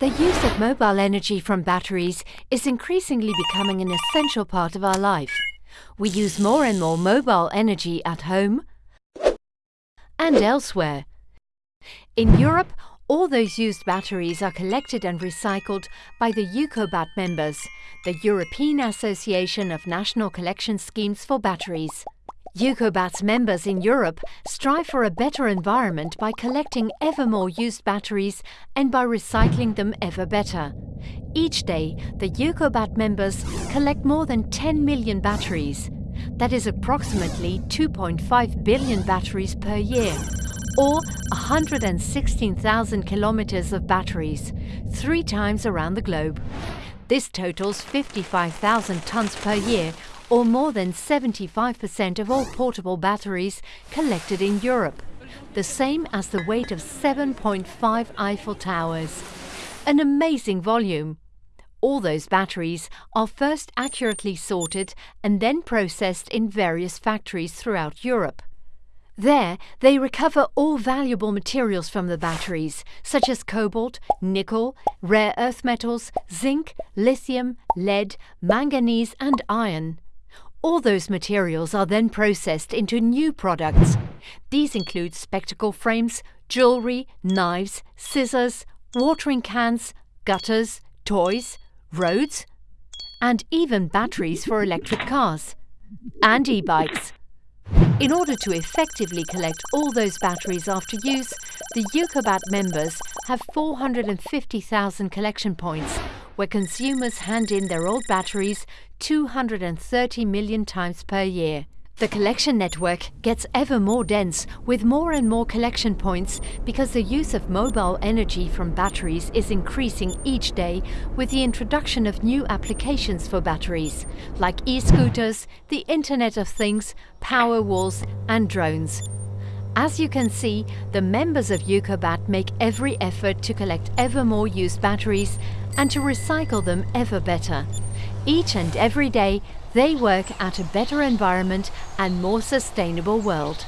The use of mobile energy from batteries is increasingly becoming an essential part of our life. We use more and more mobile energy at home and elsewhere. In Europe, all those used batteries are collected and recycled by the Eucobat members, the European Association of National Collection Schemes for Batteries. Eucobat's members in Europe strive for a better environment by collecting ever more used batteries and by recycling them ever better. Each day, the Eucobat members collect more than 10 million batteries. That is approximately 2.5 billion batteries per year, or 116,000 kilometers of batteries, three times around the globe. This totals 55,000 tons per year, or more than 75% of all portable batteries collected in Europe, the same as the weight of 7.5 Eiffel Towers. An amazing volume. All those batteries are first accurately sorted and then processed in various factories throughout Europe. There, they recover all valuable materials from the batteries, such as cobalt, nickel, rare earth metals, zinc, lithium, lead, manganese and iron. All those materials are then processed into new products. These include spectacle frames, jewellery, knives, scissors, watering cans, gutters, toys, roads, and even batteries for electric cars and e-bikes. In order to effectively collect all those batteries after use, the Eucobat members have 450,000 collection points where consumers hand in their old batteries 230 million times per year. The collection network gets ever more dense with more and more collection points because the use of mobile energy from batteries is increasing each day with the introduction of new applications for batteries, like e-scooters, the Internet of Things, power walls and drones. As you can see, the members of Eucobat make every effort to collect ever more used batteries and to recycle them ever better. Each and every day, they work at a better environment and more sustainable world.